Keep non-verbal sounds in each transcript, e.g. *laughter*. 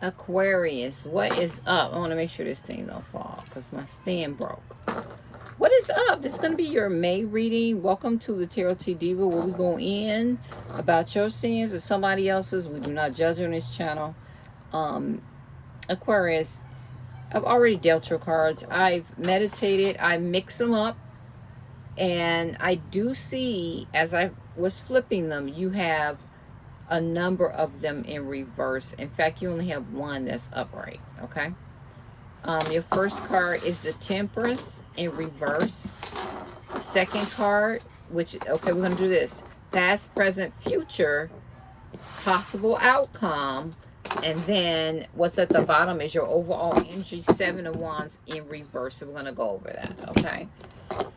Aquarius, what is up? I want to make sure this thing don't fall because my stand broke. What is up? This is going to be your May reading. Welcome to the Tarot T Diva where we go in about your sins or somebody else's. We do not judge on this channel. Um, Aquarius, I've already dealt your cards. I've meditated. I mix them up. And I do see, as I was flipping them, you have a number of them in reverse. In fact, you only have one that's upright, okay? Um, your first card is the Temperance in reverse. Second card, which, okay, we're going to do this. Past, present, future, possible outcome. And then what's at the bottom is your overall energy, Seven of Wands in reverse. So we're going to go over that, okay? *sighs*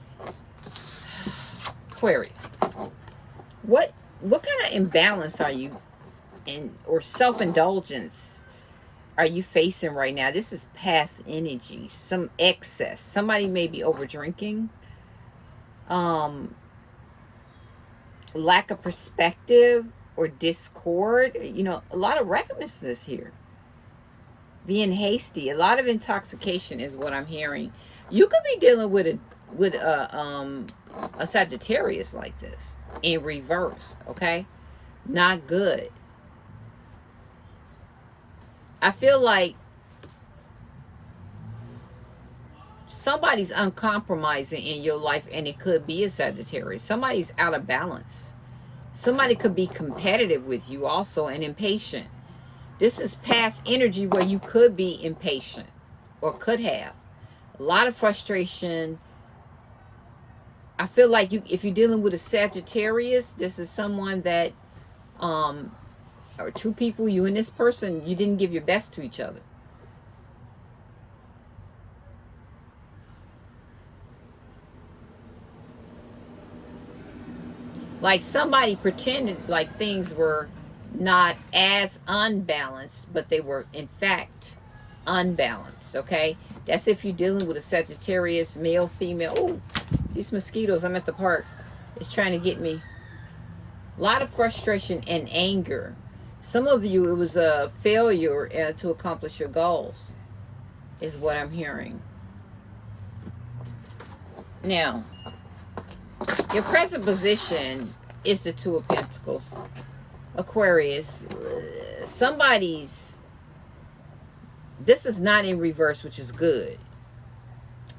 Aquarius. What what kind of imbalance are you in or self-indulgence are you facing right now? This is past energy some excess. Somebody may be over drinking um lack of perspective or discord. You know a lot of recklessness here. Being hasty. A lot of intoxication is what i'm hearing. You could be dealing with a with a um a sagittarius like this in reverse, okay? Not good. I feel like somebody's uncompromising in your life and it could be a Sagittarius. Somebody's out of balance. Somebody could be competitive with you also and impatient. This is past energy where you could be impatient or could have. A lot of frustration, I feel like you if you're dealing with a Sagittarius, this is someone that um or two people, you and this person, you didn't give your best to each other. Like somebody pretended like things were not as unbalanced, but they were in fact unbalanced, okay? That's if you're dealing with a Sagittarius, male, female. Oh, these mosquitoes, I'm at the park, is trying to get me. A lot of frustration and anger. Some of you, it was a failure uh, to accomplish your goals, is what I'm hearing. Now, your present position is the Two of Pentacles. Aquarius, somebody's, this is not in reverse, which is good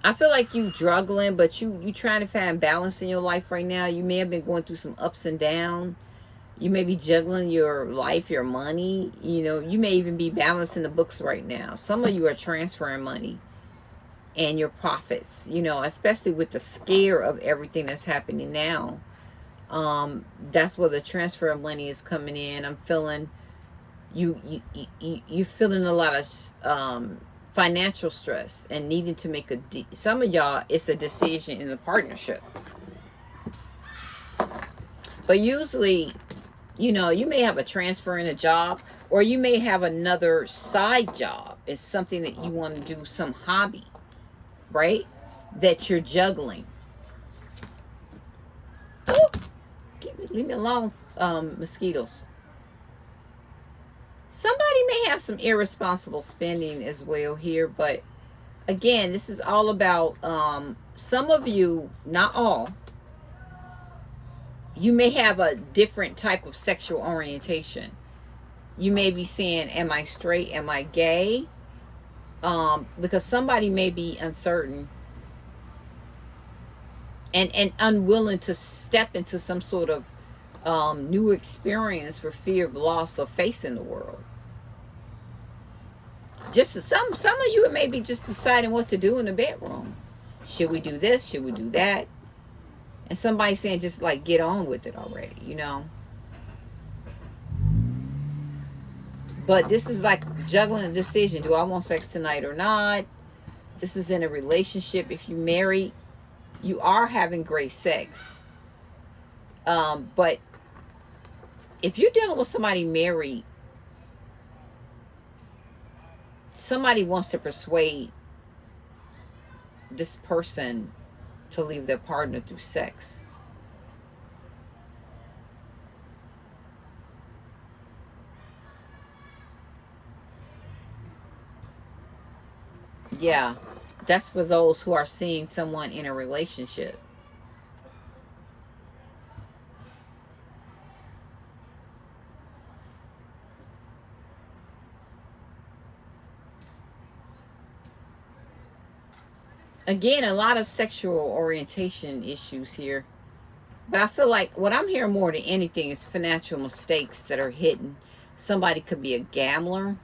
I feel like you struggling, but you you trying to find balance in your life right now. You may have been going through some ups and downs. You may be juggling your life, your money. You know, you may even be balancing the books right now. Some of you are transferring money and your profits, you know, especially with the scare of everything that's happening now. Um, that's where the transfer of money is coming in. I'm feeling you, you, you, you're feeling a lot of, um, financial stress and needing to make a some of y'all it's a decision in a partnership. But usually you know you may have a transfer in a job or you may have another side job. It's something that you want to do some hobby right that you're juggling. Oh, leave me alone um, mosquitoes Somebody may have some irresponsible spending as well here, but again, this is all about um, some of you, not all, you may have a different type of sexual orientation. You may be saying, am I straight? Am I gay? Um, because somebody may be uncertain and, and unwilling to step into some sort of um, new experience for fear of loss of facing the world. Just some, some of you may be just deciding what to do in the bedroom. Should we do this? Should we do that? And somebody saying just like get on with it already, you know. But this is like juggling a decision. Do I want sex tonight or not? This is in a relationship. If you marry, you are having great sex. Um, but if you're dealing with somebody married, somebody wants to persuade this person to leave their partner through sex. Yeah, that's for those who are seeing someone in a relationship. Again, a lot of sexual orientation issues here. But I feel like what I'm hearing more than anything is financial mistakes that are hidden. Somebody could be a gambler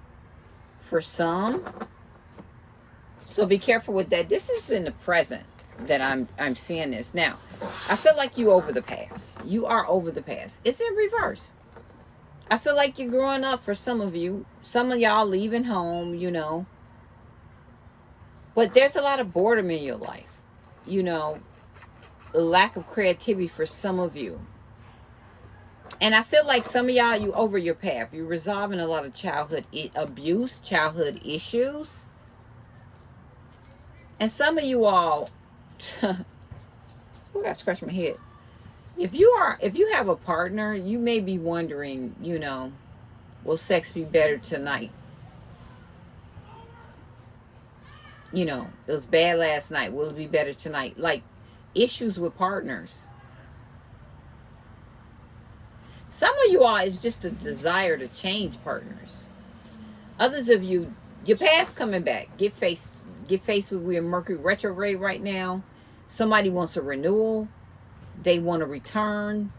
for some. So be careful with that. This is in the present that I'm I'm seeing this. Now, I feel like you over the past. You are over the past. It's in reverse. I feel like you're growing up for some of you. Some of y'all leaving home, you know. But there's a lot of boredom in your life. You know, lack of creativity for some of you. And I feel like some of y'all, you over your path. You're resolving a lot of childhood abuse, childhood issues. And some of you all, *laughs* I got to scratch my head. If you are, if you have a partner, you may be wondering, you know, will sex be better tonight? You know, it was bad last night. Will it be better tonight? Like, issues with partners. Some of you all is just a desire to change partners. Others of you, your past coming back. Get faced, get faced with we're Mercury retrograde right now. Somebody wants a renewal. They want to return.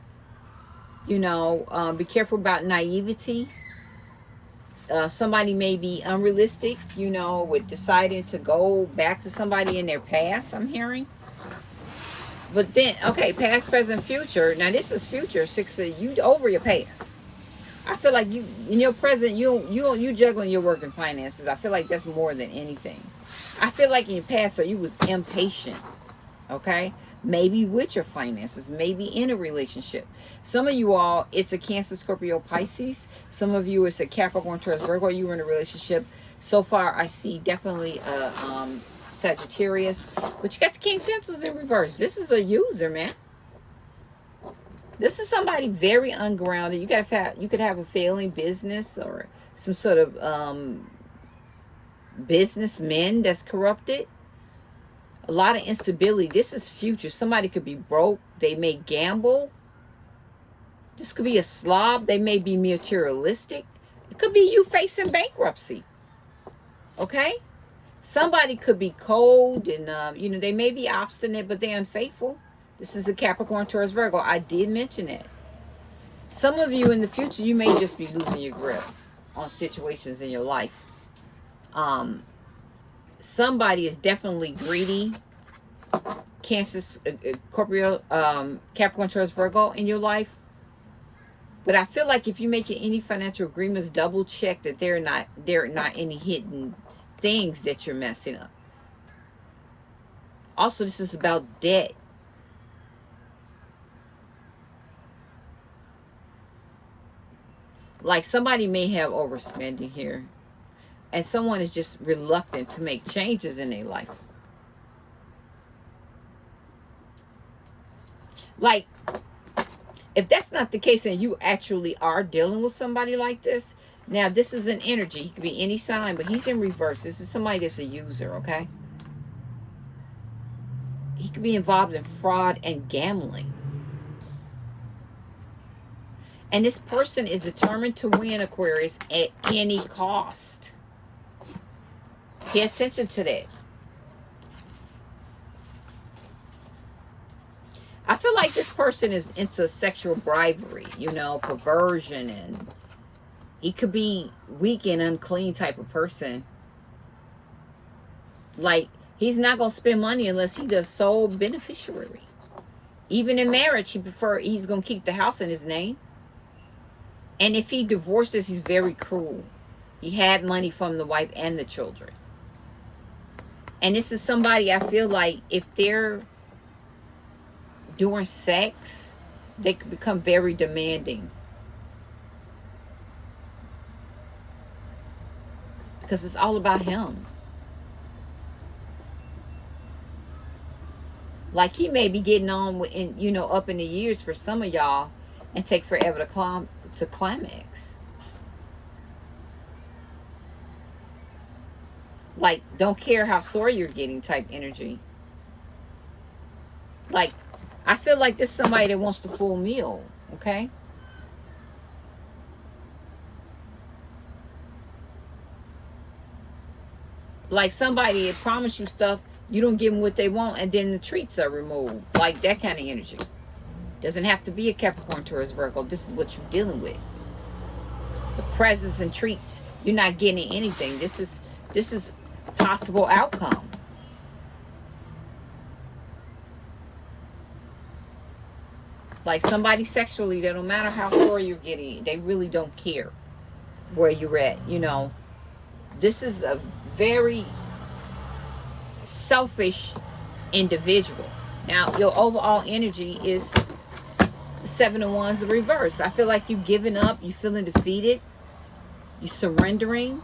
You know, um, be careful about naivety. Uh, somebody may be unrealistic, you know, with deciding to go back to somebody in their past, I'm hearing. But then, okay, past, present, future. Now this is future. Six, you over your past. I feel like you in your present, you you you juggling your work and finances. I feel like that's more than anything. I feel like in your past, so you was impatient. Okay, maybe with your finances, maybe in a relationship. Some of you all, it's a Cancer, Scorpio, Pisces. Some of you, it's a Capricorn, Taurus, Virgo. You were in a relationship. So far, I see definitely a um, Sagittarius. But you got the King Pentacles in reverse. This is a user, man. This is somebody very ungrounded. You got you could have a failing business or some sort of um, businessman that's corrupted. A lot of instability. This is future. Somebody could be broke. They may gamble. This could be a slob. They may be materialistic. It could be you facing bankruptcy. Okay? Somebody could be cold and, uh, you know, they may be obstinate, but they're unfaithful. This is a Capricorn, Taurus, Virgo. I did mention it. Some of you in the future, you may just be losing your grip on situations in your life. Um, somebody is definitely greedy. Cancer, uh, uh, Scorpio, um, Capricorn, Taurus, Virgo in your life. But I feel like if you're making any financial agreements, double check that there are not there are not any hidden things that you're messing up. Also, this is about debt. Like somebody may have overspending here. And someone is just reluctant to make changes in their life. Like, if that's not the case and you actually are dealing with somebody like this, now, this is an energy. He could be any sign, but he's in reverse. This is somebody that's a user, okay? He could be involved in fraud and gambling. And this person is determined to win Aquarius at any cost. Pay attention to that. I feel like this person is into sexual bribery, you know, perversion and he could be weak and unclean type of person. Like, he's not going to spend money unless he's the sole beneficiary. Even in marriage, he prefer he's going to keep the house in his name. And if he divorces, he's very cruel. He had money from the wife and the children. And this is somebody I feel like if they're doing sex, they could become very demanding. because it's all about him. Like he may be getting on in you know up in the years for some of y'all and take forever to climb to climax. Like, don't care how sore you're getting type energy. Like, I feel like this somebody that wants the full meal, okay? Like somebody that promised you stuff, you don't give them what they want, and then the treats are removed. Like that kind of energy. Doesn't have to be a Capricorn, Taurus, Virgo. This is what you're dealing with. The presents and treats. You're not getting anything. This is this is possible outcome. Like somebody sexually, that no matter how far you're getting, they really don't care where you're at. You know, this is a very selfish individual. Now, your overall energy is seven of wands in reverse. I feel like you've given up. You're feeling defeated. You're surrendering.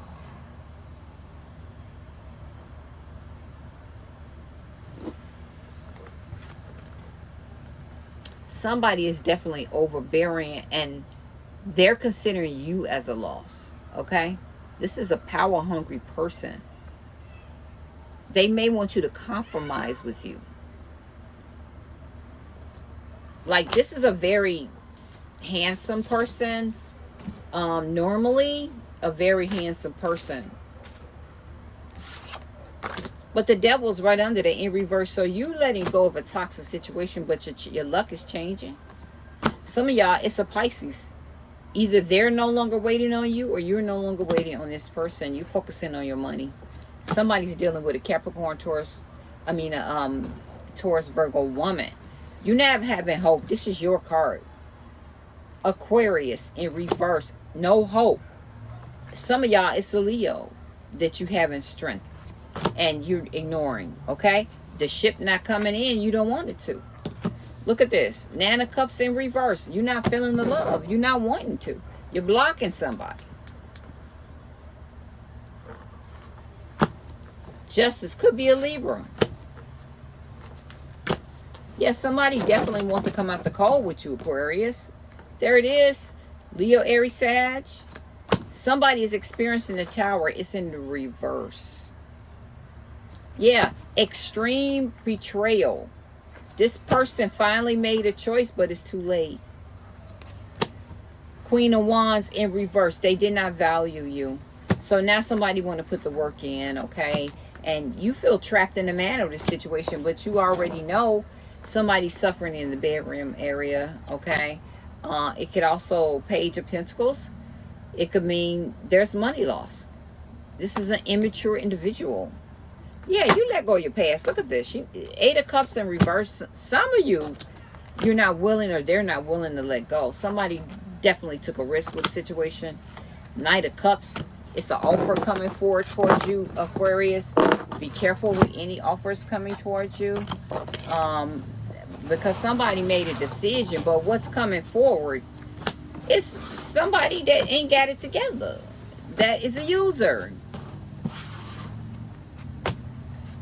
Somebody is definitely overbearing and they're considering you as a loss. Okay? This is a power hungry person. They may want you to compromise with you. Like this is a very handsome person. Um, normally a very handsome person. But the devil's right under there in reverse. So you letting go of a toxic situation, but your, your luck is changing. Some of y'all, it's a Pisces. Either they're no longer waiting on you or you're no longer waiting on this person. You're focusing on your money. Somebody's dealing with a Capricorn, Taurus, I mean, a um, Taurus, Virgo woman. You're not having hope. This is your card. Aquarius in reverse. No hope. Some of y'all, it's a Leo that you having strength and you're ignoring, okay? The ship not coming in, you don't want it to. Look at this. Of Cups in reverse. You're not feeling the love. You're not wanting to. You're blocking somebody. Justice could be a Libra. Yes, yeah, somebody definitely want to come out the cold with you, Aquarius. There it is. Leo, Aries, Sag. Somebody is experiencing the tower. It's in the reverse. Yeah, extreme betrayal. This person finally made a choice, but it's too late. Queen of Wands in reverse. They did not value you. So now somebody want to put the work in, okay? And you feel trapped in the man of this situation, but you already know somebody's suffering in the bedroom area, okay? Uh, it could also Page of Pentacles. It could mean there's money loss. This is an immature individual. Yeah, you let go of your past. Look at this. You, Eight of Cups in reverse. Some of you, you're not willing or they're not willing to let go. Somebody definitely took a risk with the situation. Knight of Cups. It's an offer coming forward towards you, Aquarius. Be careful with any offers coming towards you. Um, because somebody made a decision, but what's coming forward is somebody that ain't got it together. That is a user.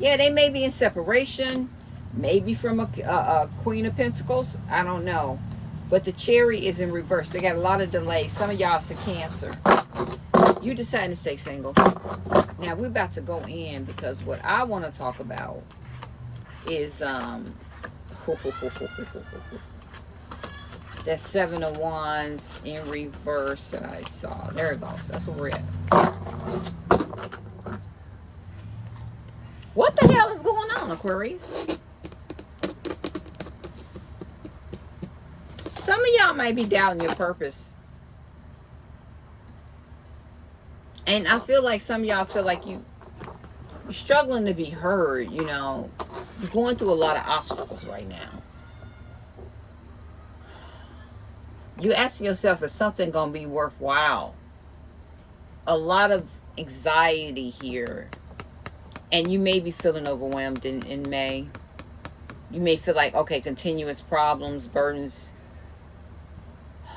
Yeah, they may be in separation, maybe from a, a, a Queen of Pentacles. I don't know. But the Chariot is in reverse. They got a lot of delays. Some of y'all some cancer. You decide to stay single. Now, we're about to go in because what I want to talk about is um *laughs* that seven of wands in reverse that I saw. There it goes. That's where we're at. What the hell is going on, Aquarius? Some of y'all may be doubting your purpose. And I feel like some of y'all feel like you, you're struggling to be heard, you know. You're going through a lot of obstacles right now. You're asking yourself, is something going to be worthwhile? A lot of anxiety here and you may be feeling overwhelmed in, in May. You may feel like, okay, continuous problems, burdens. *sighs*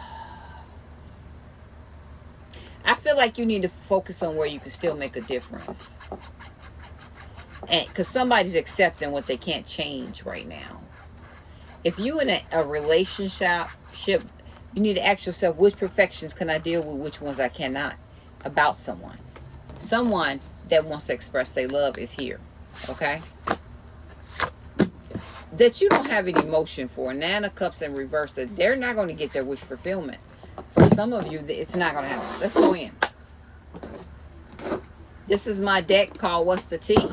I feel like you need to focus on where you can still make a difference. And because somebody's accepting what they can't change right now. If you in a, a relationship, you need to ask yourself, which perfections can I deal with, which ones I cannot about someone. Someone that wants to express their love is here. Okay? That you don't have any emotion for. Nine of Cups in reverse. That they're not going to get their wish fulfillment. For some of you, it's not going to happen. Let's go in. This is my deck called What's the Tea?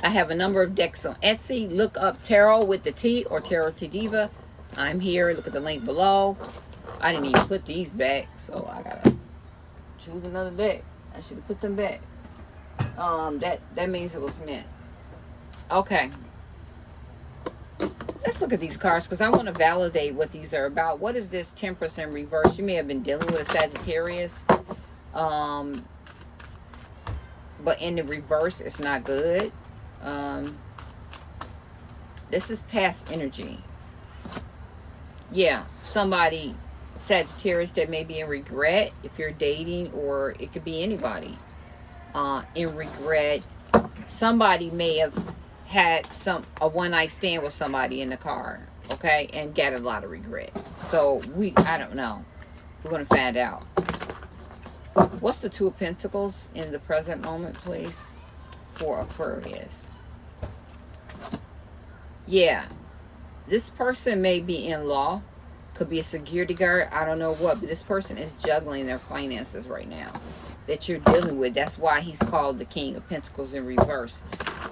I have a number of decks on Etsy. Look up Tarot with the T or Tarot T Diva. I'm here. Look at the link below. I didn't even put these back, so I gotta choose another deck. I should have put them back. Um, that that means it was meant. Okay. Let's look at these cards because I want to validate what these are about. What is this Temperance in reverse? You may have been dealing with a Sagittarius. Um, but in the reverse, it's not good. Um, this is past energy. Yeah, somebody, Sagittarius, that may be in regret if you're dating, or it could be anybody uh, in regret. Somebody may have had some a one night stand with somebody in the car, okay, and get a lot of regret. So we, I don't know. We're gonna find out. What's the Two of Pentacles in the present moment, please, for Aquarius? Yeah, this person may be in law, could be a security guard, I don't know what, but this person is juggling their finances right now that you're dealing with. That's why he's called the King of Pentacles in reverse.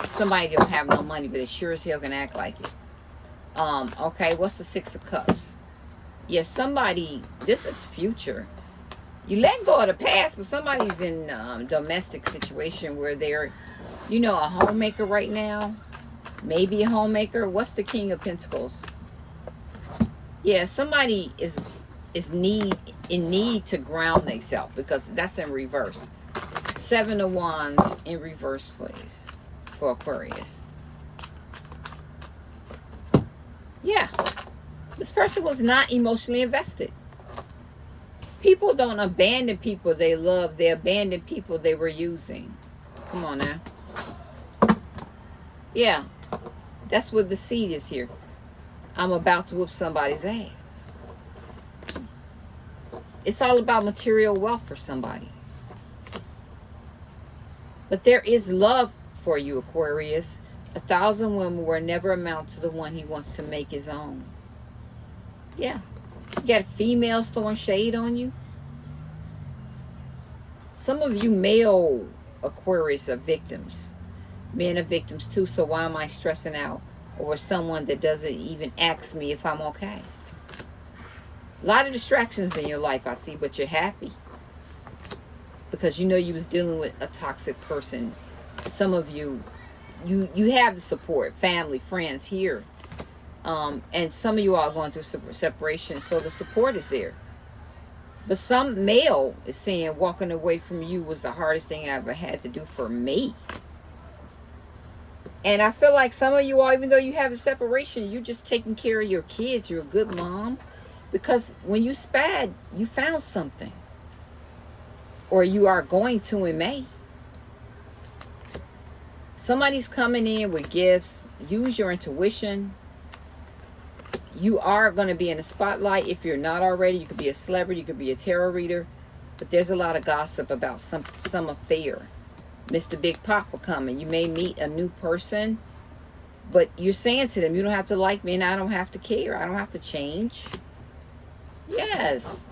Somebody don't have no money, but it sure as hell can act like it. Um, okay, what's the Six of Cups? Yes, yeah, somebody, this is future. You let go of the past, but somebody's in um, domestic situation where they're, you know, a homemaker right now. Maybe a homemaker. What's the King of Pentacles? Yeah, somebody is is need in need to ground themselves because that's in reverse. Seven of Wands in reverse, please, for Aquarius. Yeah, this person was not emotionally invested. People don't abandon people they love. They abandon people they were using. Come on now. Yeah, that's what the seed is here. I'm about to whoop somebody's ass. It's all about material wealth for somebody. But there is love for you, Aquarius. A thousand women will never amount to the one he wants to make his own. Yeah. You got females throwing shade on you. Some of you male Aquarius are victims. Men are victims too, so why am I stressing out over someone that doesn't even ask me if I'm okay? A lot of distractions in your life, I see, but you're happy. Because you know you was dealing with a toxic person. Some of you, you you have the support, family, friends here. Um, and some of you are going through separation, so the support is there. But some male is saying walking away from you was the hardest thing I ever had to do for me. And I feel like some of you all, even though you have a separation, you're just taking care of your kids. You're a good mom. Because when you spad, you found something. Or you are going to in May. Somebody's coming in with gifts. Use your intuition. You are going to be in the spotlight. If you're not already, you could be a celebrity. You could be a tarot reader. But there's a lot of gossip about some, some affair. Mr. Big Papa coming. You may meet a new person. But you're saying to them, you don't have to like me and I don't have to care. I don't have to change. Yes.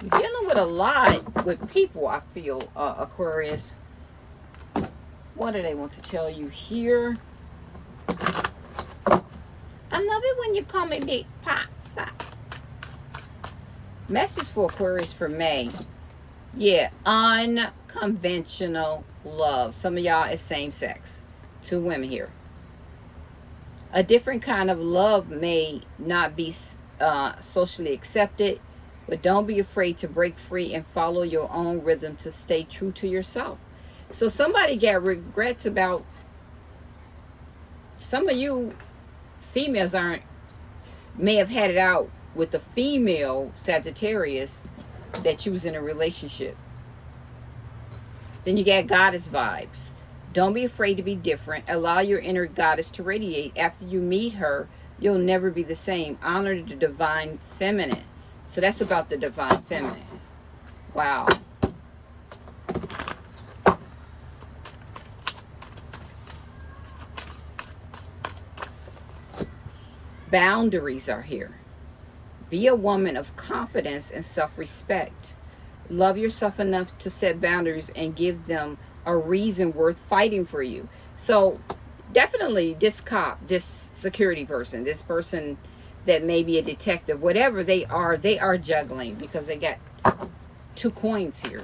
You're dealing with a lot with people, I feel, uh, Aquarius. What do they want to tell you here? I love it when you call me Big Pop. pop. Message for Aquarius for May. Yeah, unconventional love. Some of y'all is same sex. Two women here. A different kind of love may not be uh, socially accepted. But don't be afraid to break free and follow your own rhythm to stay true to yourself. So somebody got regrets about some of you females aren't may have had it out with the female Sagittarius that you was in a relationship. Then you got goddess vibes. Don't be afraid to be different. Allow your inner goddess to radiate. After you meet her, you'll never be the same. Honor the divine feminine. So that's about the divine feminine. Wow. Boundaries are here. Be a woman of confidence and self-respect. Love yourself enough to set boundaries and give them a reason worth fighting for you. So definitely this cop, this security person, this person that may be a detective, whatever they are, they are juggling because they got two coins here.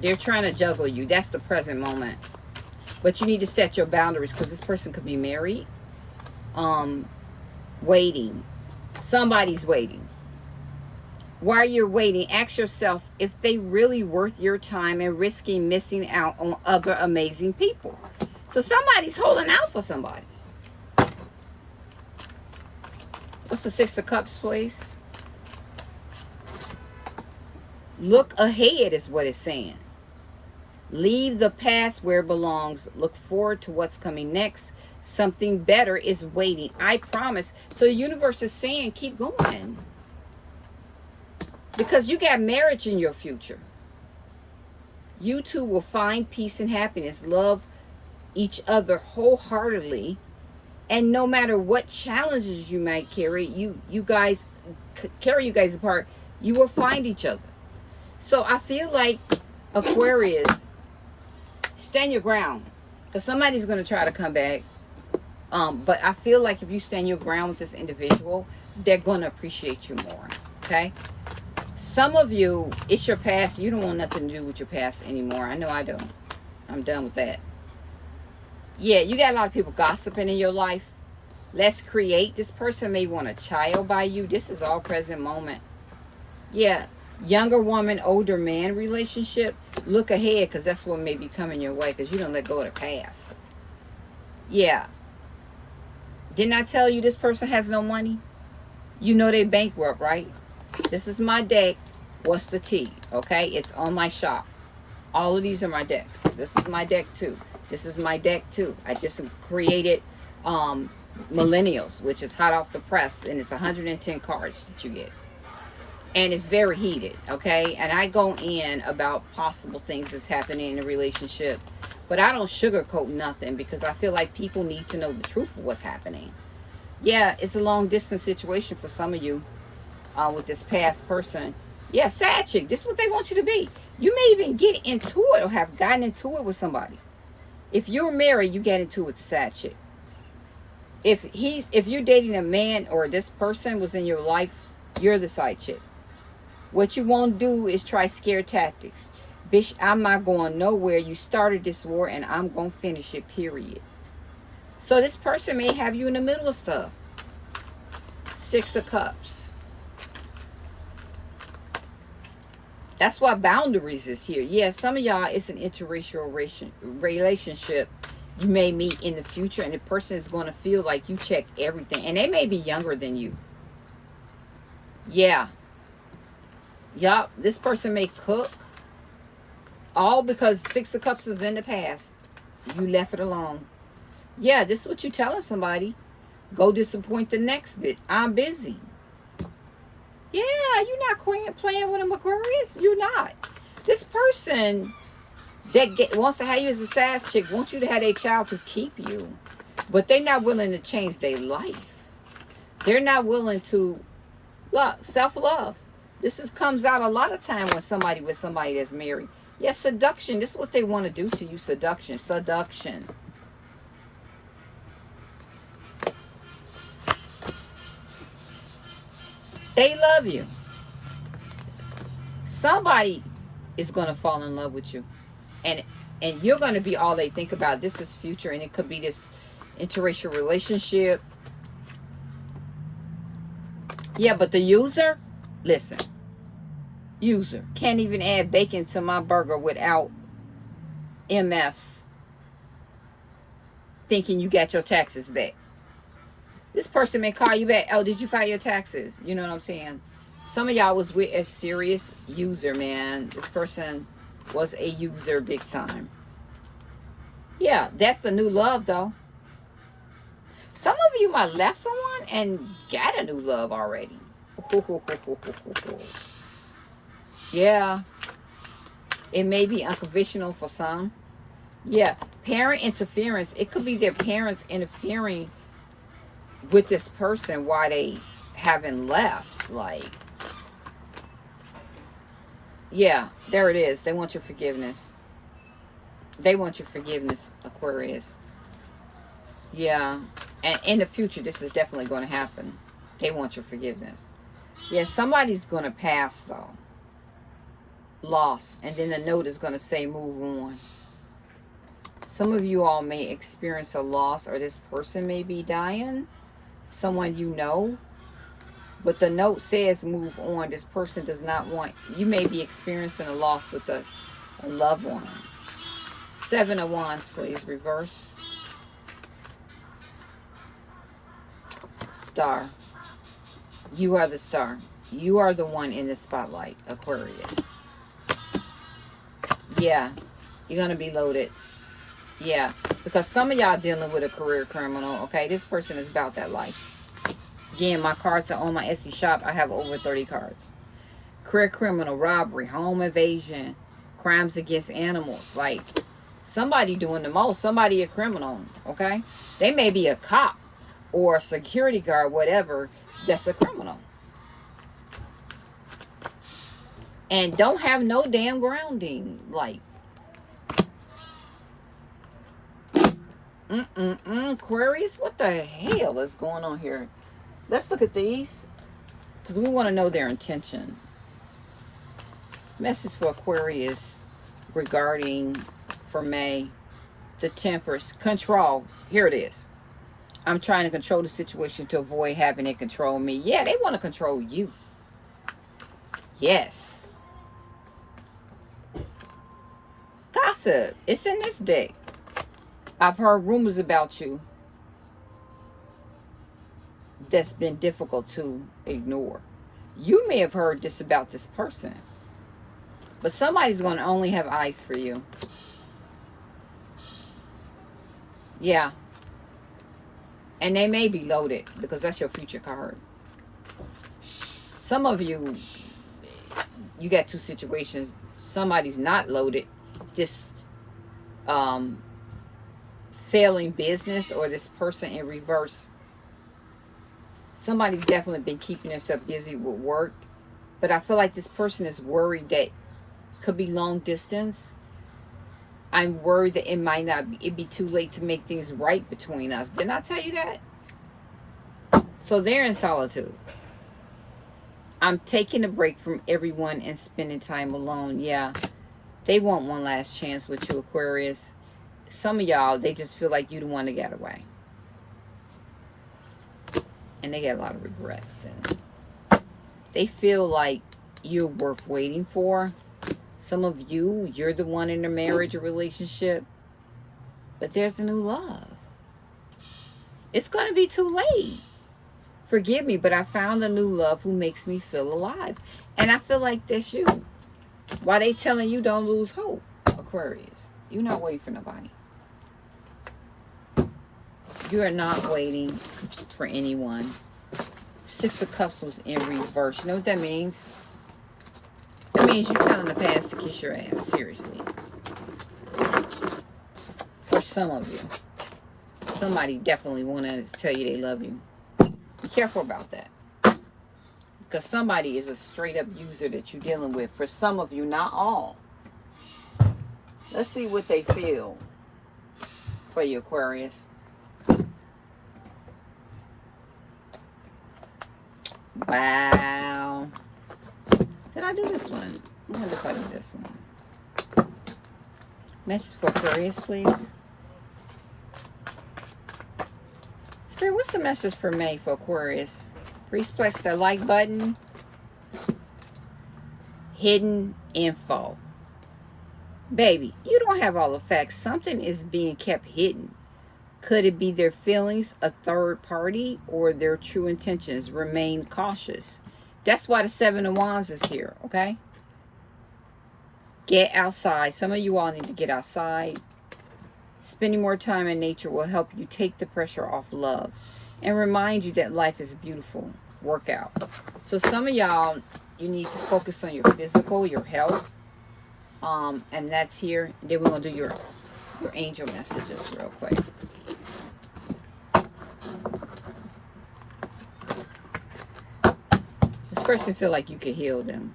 They're trying to juggle you. That's the present moment. But you need to set your boundaries because this person could be married, um, waiting. Somebody's waiting. While you're waiting, ask yourself if they really worth your time and risking missing out on other amazing people. So somebody's holding out for somebody. What's the Six of Cups, please? Look ahead is what it's saying. Leave the past where it belongs. Look forward to what's coming next. Something better is waiting. I promise. So the universe is saying, keep going. Because you got marriage in your future. You two will find peace and happiness. Love each other wholeheartedly. And no matter what challenges you might carry, you, you guys, carry you guys apart, you will find each other. So I feel like Aquarius, stand your ground. Because somebody's going to try to come back. Um, but I feel like if you stand your ground with this individual, they're going to appreciate you more. Okay? Some of you, it's your past. You don't want nothing to do with your past anymore. I know I don't. I'm done with that. Yeah, you got a lot of people gossiping in your life. Let's create. This person may want a child by you. This is all present moment. Yeah, younger woman, older man relationship, look ahead because that's what may be coming your way because you don't let go of the past. Yeah. Didn't I tell you this person has no money? You know they bankrupt, right? This is my deck. What's the T? Okay, it's on my shop. All of these are my decks. This is my deck too. This is my deck too. I just created um, Millennials, which is hot off the press, and it's 110 cards that you get. And it's very heated okay? And i go in about possible things that's happening in a relationship but i don't sugarcoat nothing because i feel like people need to know the truth of what's happening. Yeah it's a long distance situation for some of you uh, with this past person. Yeah sad chick this is what they want you to be. You may even get into it or have gotten into it with somebody if you're married you get into it with the if he's if you're dating a man or this person was in your life you're the side chick what you won't do is try scare tactics. Bitch, I'm not going nowhere. You started this war and I'm going to finish it, period. So this person may have you in the middle of stuff. Six of Cups. That's why boundaries is here. Yeah, some of y'all, it's an interracial relationship you may meet in the future and the person is going to feel like you check everything. And they may be younger than you. Yeah, Yup, this person may cook. All because Six of Cups is in the past. You left it alone. Yeah, this is what you're telling somebody. Go disappoint the next bit. I'm busy. Yeah, you're not playing with them Aquarius. You're not. This person that get, wants to have you as a sass chick wants you to have a child to keep you. But they're not willing to change their life. They're not willing to look, self-love. This is comes out a lot of time when somebody with somebody that's married. Yes, yeah, seduction. This is what they want to do to you. Seduction. Seduction. They love you. Somebody is going to fall in love with you. And and you're going to be all they think about. This is future. And it could be this interracial relationship. Yeah, but the user, listen user. Can't even add bacon to my burger without MFs thinking you got your taxes back. This person may call you back. Oh, did you file your taxes? You know what I'm saying? Some of y'all was with a serious user, man. This person was a user big time. Yeah, that's the new love, though. Some of you might left someone and got a new love already. *laughs* Yeah. It may be unconventional for some. Yeah. Parent interference. It could be their parents interfering with this person why they haven't left. Like, yeah, there it is. They want your forgiveness. They want your forgiveness, Aquarius. Yeah. And in the future, this is definitely going to happen. They want your forgiveness. Yeah, somebody's going to pass, though. Loss. And then the note is going to say, move on. Some of you all may experience a loss or this person may be dying. Someone you know. But the note says move on. This person does not want... You may be experiencing a loss with a, a loved one. Seven of Wands, please. Reverse. Star. You are the star. You are the one in the spotlight, Aquarius. Yeah, you're to be loaded. Yeah, because some of y'all dealing with a career criminal, okay? This person is about that life. Again, my cards are on my Etsy shop. I have over 30 cards. Career criminal, robbery, home invasion, crimes against animals. Like, somebody doing the most. Somebody a criminal, okay? They may be a cop or a security guard, whatever, that's a criminal. And don't have no damn grounding. Like, Mm-mm-mm. Aquarius, what the hell is going on here? Let's look at these. Because we want to know their intention. Message for Aquarius regarding for May. The Temperance. Control. Here it is. I'm trying to control the situation to avoid having it control me. Yeah, they want to control you. Yes. Gossip. It's in this deck. I've heard rumors about you that's been difficult to ignore. You may have heard this about this person. But somebody's going to only have eyes for you. Yeah. And they may be loaded because that's your future card. Some of you, you got two situations. Somebody's not loaded. Just um, failing business or this person in reverse. Somebody's definitely been keeping themselves busy with work. But I feel like this person is worried that could be long distance. I'm worried that it might not be, it'd be too late to make things right between us. Didn't I tell you that? So they're in solitude. I'm taking a break from everyone and spending time alone. Yeah, they want one last chance with you, Aquarius some of y'all, they just feel like you the one to get away. And they get a lot of regrets. And they feel like you're worth waiting for. Some of you, you're the one in a marriage or relationship. But there's a new love. It's going to be too late. Forgive me, but I found a new love who makes me feel alive. And I feel like that's you. Why they telling you don't lose hope, Aquarius? You're not waiting for nobody. You are not waiting for anyone. Six of Cups was in reverse. You know what that means? That means you're telling the past to kiss your ass. Seriously. For some of you. Somebody definitely want to tell you they love you. Be careful about that. Because somebody is a straight up user that you're dealing with. For some of you, not all. Let's see what they feel for you, Aquarius. Wow. Did I do this one? I wonder if I did this one. Message for Aquarius, please. Spirit, what's the message for May for Aquarius? Press the like button. Hidden info. Baby, you don't have all the facts. Something is being kept hidden. Could it be their feelings, a third party, or their true intentions? Remain cautious. That's why the Seven of Wands is here, okay? Get outside. Some of you all need to get outside. Spending more time in nature will help you take the pressure off love and remind you that life is beautiful. Workout. So some of y'all, you need to focus on your physical, your health. Um, and that's here. Then we're going to do your, your angel messages real quick. This person feel like you can heal them.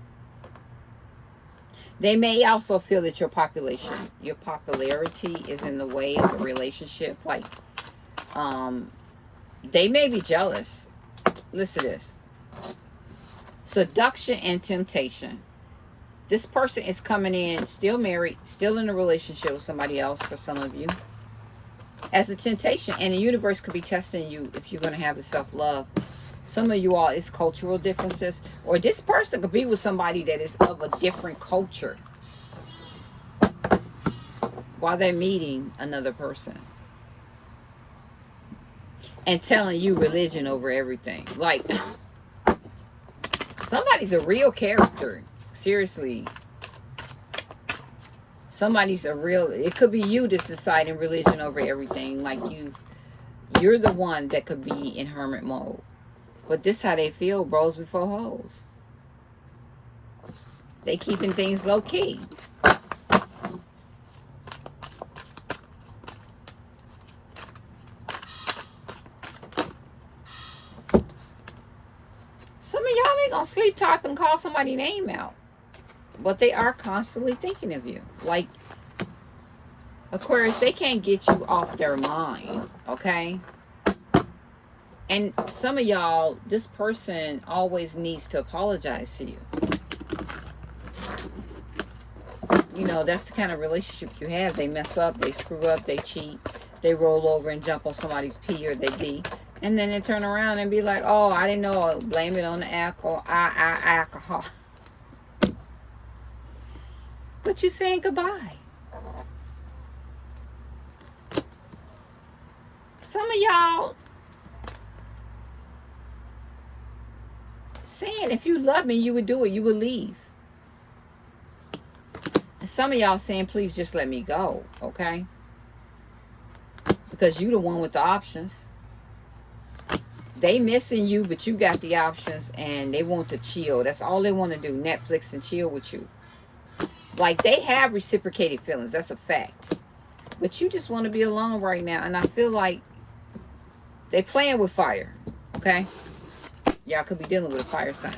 They may also feel that your population, your popularity is in the way of a relationship. Like, um, they may be jealous. Listen to this. Seduction and temptation. This person is coming in still married, still in a relationship with somebody else for some of you. As a temptation, and the universe could be testing you if you're going to have the self-love. Some of you all, it's cultural differences. Or this person could be with somebody that is of a different culture. While they're meeting another person and telling you religion over everything. Like, *laughs* somebody's a real character. Seriously. Somebody's a real, it could be you that's deciding religion over everything. Like you, you're the one that could be in hermit mode. But this how they feel, bros before hoes. They keeping things low key. Sleep type and call somebody name out. But they are constantly thinking of you. Like Aquarius, they can't get you off their mind, okay? And some of y'all, this person always needs to apologize to you. You know, that's the kind of relationship you have. They mess up, they screw up, they cheat, they roll over and jump on somebody's P or their D. And then they turn around and be like, oh, I didn't know. Blame it on the alcohol. I, I, alcohol. *laughs* But you saying goodbye. Some of y'all saying if you love me, you would do it. You would leave. And some of y'all saying, please just let me go. Okay? Because you the one with the options they missing you, but you got the options and they want to chill. That's all they want to do. Netflix and chill with you. Like they have reciprocated feelings. That's a fact. But you just want to be alone right now. And I feel like they playing with fire. Okay? Y'all could be dealing with a fire sign.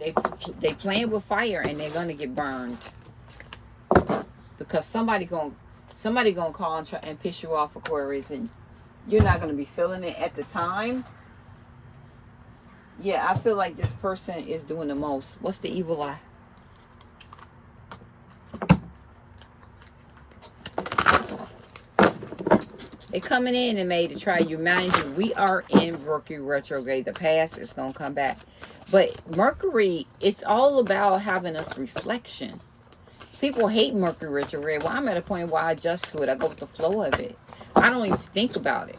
They they playing with fire and they're gonna get burned. Because somebody gonna somebody gonna call and try and piss you off Aquarius and you're not going to be feeling it at the time. Yeah, I feel like this person is doing the most. What's the evil eye? They coming in and made to try you. Mind you, we are in Mercury retrograde. The past is going to come back. But Mercury, it's all about having us reflection. People hate Mercury retrograde. Well, I'm at a point where I adjust to it. I go with the flow of it. I don't even think about it.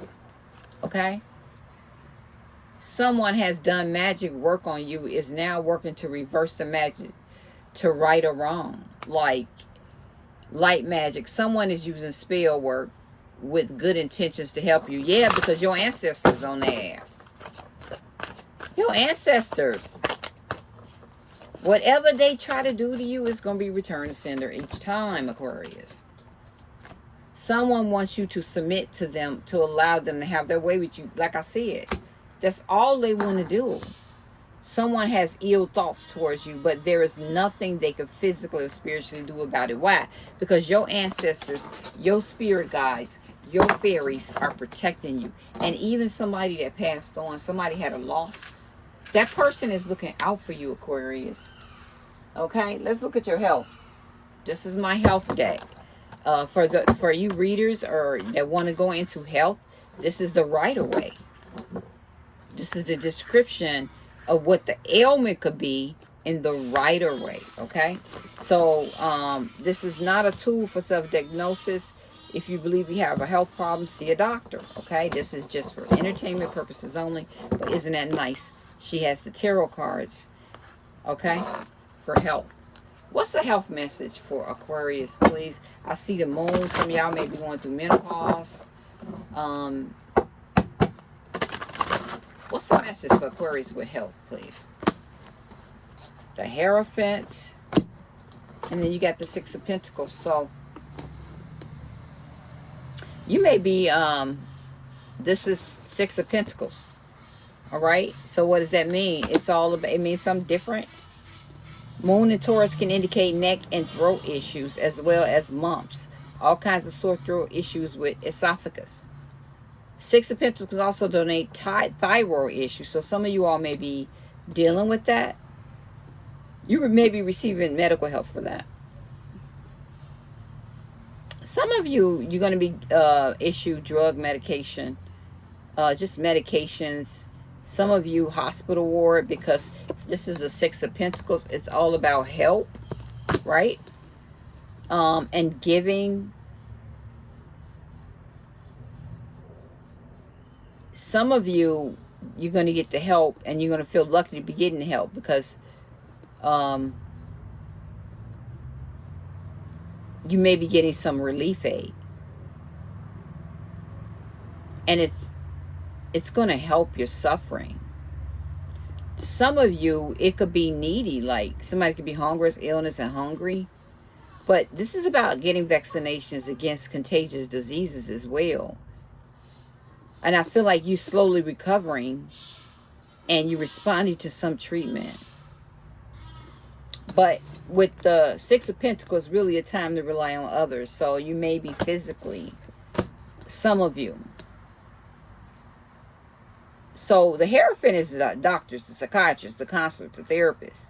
Okay? Someone has done magic work on you, is now working to reverse the magic to right or wrong. Like light magic. Someone is using spell work with good intentions to help you. Yeah, because your ancestors on their ass. Your ancestors. Whatever they try to do to you is going to be returned to sender each time, Aquarius. Someone wants you to submit to them to allow them to have their way with you. Like I said, that's all they want to do. Someone has ill thoughts towards you, but there is nothing they could physically or spiritually do about it. Why? Because your ancestors, your spirit guides, your fairies are protecting you. And even somebody that passed on, somebody had a loss, that person is looking out for you, Aquarius. Okay, let's look at your health. This is my health deck uh, for the for you readers or that want to go into health, this is the right of way. This is the description of what the ailment could be in the right of way. Okay, so um, this is not a tool for self-diagnosis. If you believe you have a health problem, see a doctor. Okay, this is just for entertainment purposes only. But isn't that nice? She has the tarot cards. Okay, for health. What's the health message for Aquarius, please? I see the moon. Some y'all may be going through menopause. Um, what's the message for Aquarius with health, please? The Hierophant. And then you got the Six of Pentacles. So, you may be, um, this is Six of Pentacles. All right. So what does that mean? It's all about, it means something different. Moon and Taurus can indicate neck and throat issues as well as mumps. All kinds of sore throat issues with esophagus. Six of Pentacles can also donate thyroid issues. So some of you all may be dealing with that. You may be receiving medical help for that. Some of you, you're going to be uh, issued drug medication, uh, just medications some of you hospital ward because this is the six of pentacles. It's all about help right? Um and giving. Some of you you're going to get the help and you're going to feel lucky to be getting the help because um you may be getting some relief aid. And it's it's going to help your suffering. Some of you, it could be needy, like somebody could be hungry, illness and hungry. But this is about getting vaccinations against contagious diseases as well. And I feel like you slowly recovering and you responding to some treatment. But with the Six of Pentacles, really a time to rely on others. So you may be physically, some of you, so the Hierophant is the doctors, the psychiatrists, the counselors, the therapists.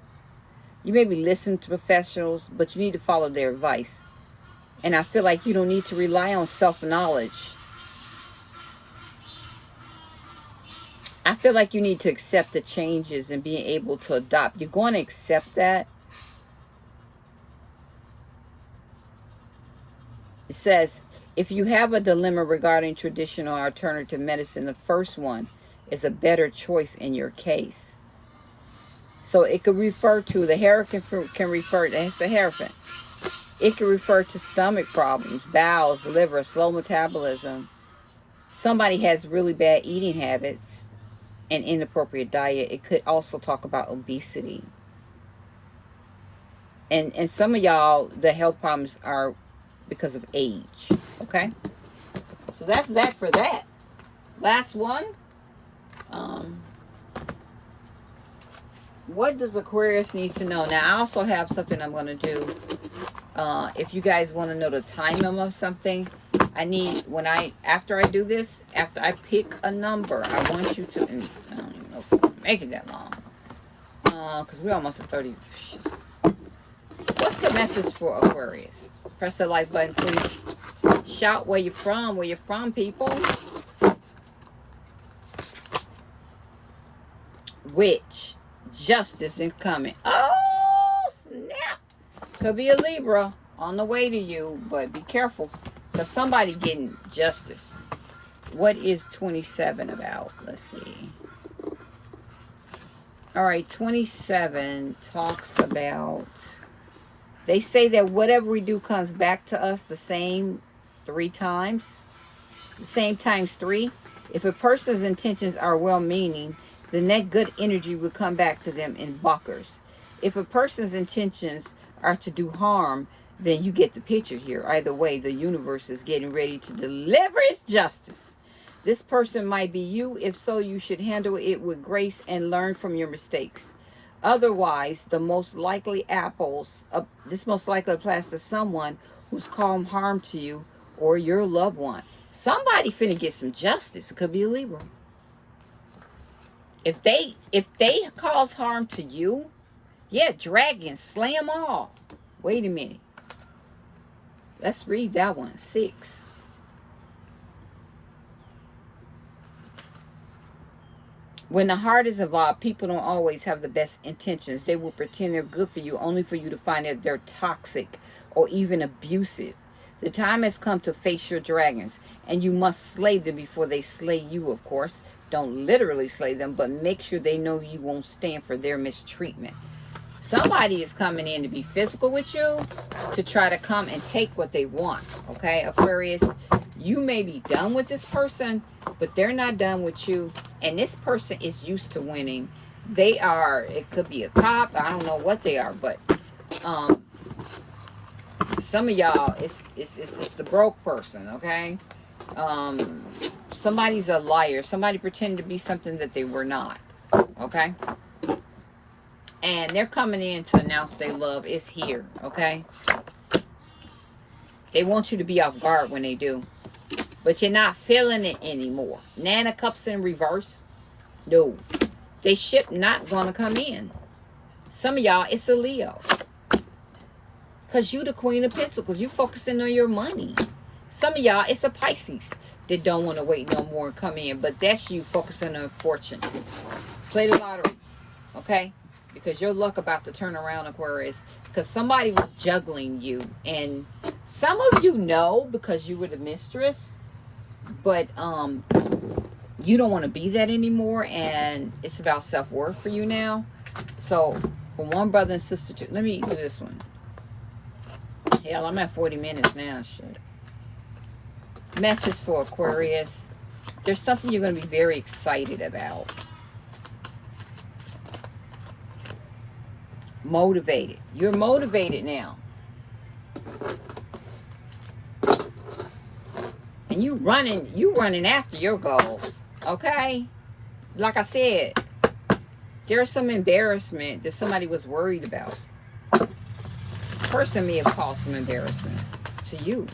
You may be listening to professionals, but you need to follow their advice. And I feel like you don't need to rely on self-knowledge. I feel like you need to accept the changes and being able to adopt. You're going to accept that. It says, if you have a dilemma regarding traditional or alternative medicine, the first one is a better choice in your case. So it could refer to, the hurricane can can refer, that's the hierophant. It can refer to stomach problems, bowels, liver, slow metabolism. Somebody has really bad eating habits and inappropriate diet. It could also talk about obesity. And, and some of y'all, the health problems are because of age. Okay? So that's that for that. Last one. Um, what does Aquarius need to know? Now, I also have something I'm going to do. Uh, if you guys want to know the time of something, I need, when I, after I do this, after I pick a number, I want you to, and I don't even know if I'm making that long. Because uh, we're almost at 30. What's the message for Aquarius? Press the like button, please. Shout where you're from, where you're from, people. Which justice is coming. Oh, snap. Could be a Libra on the way to you, but be careful because somebody getting justice. What is 27 about? Let's see. All right, 27 talks about, they say that whatever we do comes back to us the same three times, the same times three. If a person's intentions are well-meaning, the that good energy will come back to them in buckers. If a person's intentions are to do harm, then you get the picture here. Either way, the universe is getting ready to deliver its justice. This person might be you. If so, you should handle it with grace and learn from your mistakes. Otherwise, the most likely apples, uh, this most likely applies to someone who's caused harm to you or your loved one. Somebody finna get some justice. It could be a Libra. If they if they cause harm to you, yeah, dragon, slay them all. Wait a minute. Let's read that one. Six. When the heart is involved, people don't always have the best intentions. They will pretend they're good for you only for you to find that they're toxic or even abusive. The time has come to face your dragons, and you must slay them before they slay you, of course. Don't literally slay them, but make sure they know you won't stand for their mistreatment. Somebody is coming in to be physical with you to try to come and take what they want. Okay, Aquarius, you may be done with this person, but they're not done with you. And this person is used to winning. They are, it could be a cop. I don't know what they are, but um, some of y'all, it's, it's, it's, it's the broke person, okay? Um, somebody's a liar. Somebody pretended to be something that they were not. Okay? And they're coming in to announce they love is here. Okay? They want you to be off guard when they do. But you're not feeling it anymore. Nana Cups in reverse. No. They ship not going to come in. Some of y'all, it's a Leo. Because you the queen of pentacles. You focusing on your money. Some of y'all, it's a Pisces that don't want to wait no more and come in. But that's you focusing on fortune. Play the lottery. Okay? Because your luck about to turn around, Aquarius. Because somebody was juggling you. And some of you know because you were the mistress. But um, you don't want to be that anymore. And it's about self-worth for you now. So, from one brother and sister to... Let me do this one. Hell, I'm at 40 minutes now. Shit. Message for Aquarius. There's something you're going to be very excited about. Motivated. You're motivated now. And you running, you running after your goals. Okay? Like I said, there's some embarrassment that somebody was worried about This person may have caused some embarrassment to you.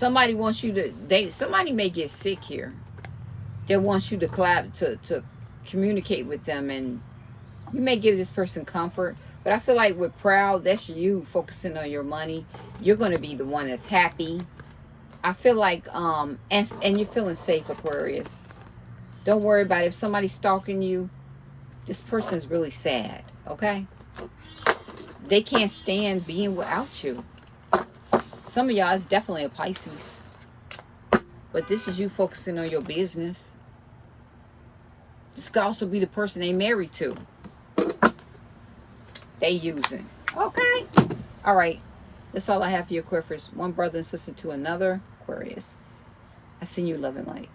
Somebody wants you to, they, somebody may get sick here. that wants you to clap, to, to communicate with them and you may give this person comfort. But I feel like with proud, that's you focusing on your money. You're going to be the one that's happy. I feel like, um, and, and you're feeling safe, Aquarius. Don't worry about it. If somebody's stalking you, this person is really sad, okay? They can't stand being without you. Some of y'all is definitely a Pisces. But this is you focusing on your business. This could also be the person they married to. They using. Okay. All right. That's all I have for you, Aquarius. One brother and sister to another, Aquarius. I send you love and light.